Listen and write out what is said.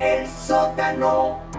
el sótano.